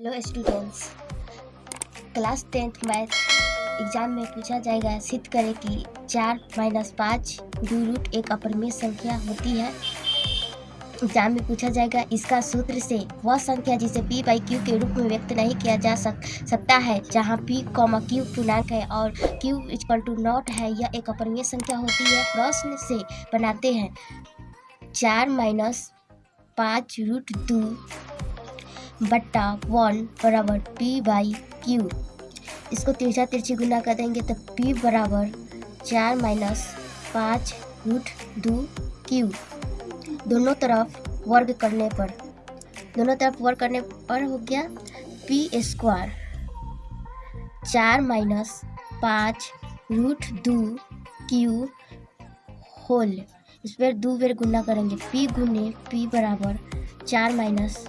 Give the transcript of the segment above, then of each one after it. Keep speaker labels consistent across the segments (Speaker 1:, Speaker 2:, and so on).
Speaker 1: Hello students class tenth math exam में पूछा जाएगा, सिद्ध करें कि चार माइनस पाँच दो रूट एक अपरिमेय संख्या होती है। एग्ज़ाम में पूछा जाएगा, इसका सूत्र से वह संख्या जिसे पी बाई क्यू के रूप में व्यक्त नहीं किया जा सक, सकता है, जहाँ पी कॉमा क्यू पूर्णांक है और क्यू इक्वल टू नॉट है, यह एक अपरिमेय संख्या होती है। प्रश्न से बनाते हैं। चार माइनस पाँच रूट दो बट्टा वन बराबर पी बाई क्यू इसको तिरछा तिरछी गुना कर देंगे तो पी बराबर चार माइनस पाँच रूट दो क्यू दोनों तरफ़ वर्ग करने पर, दोनों तरफ़ वर्ग करने पर हो गया पी स्क्वायर चार माइनस पाँच रूट दो क्यू होल इस पर दो बेर गुना करेंगे पी गुने पी बराबर चार माइनस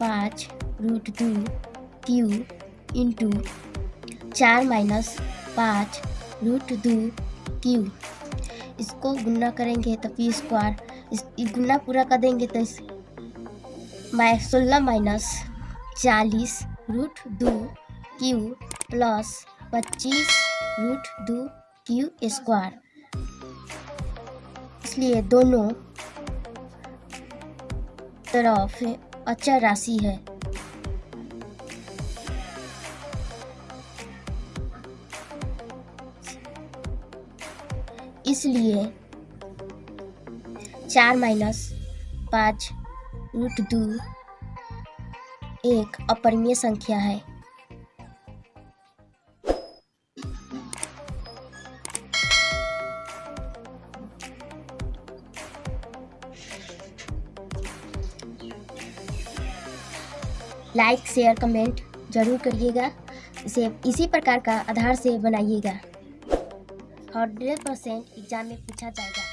Speaker 1: पाँच रूट दो क्यू इंटू चार माइनस पाँच रूट दो क्यू इसको गुना करेंगे तो पी स्क्वायर इस गुना पूरा कर देंगे तो इस माइ सोलह माइनस चालीस रूट दो क्यू प्लस पच्चीस रूट दो क्यू स्क्वायर इसलिए दोनों तरफ़ अचर राशि है। इसलिए चार माइनस पाँच रूट दो एक अपरिमेय संख्या है। लाइक शेयर कमेंट ज़रूर करिएगा। इसे, इसी प्रकार का आधार से बनाइएगा। हंड्रेड परसेंट एग्ज़ाम में पूछा जाएगा।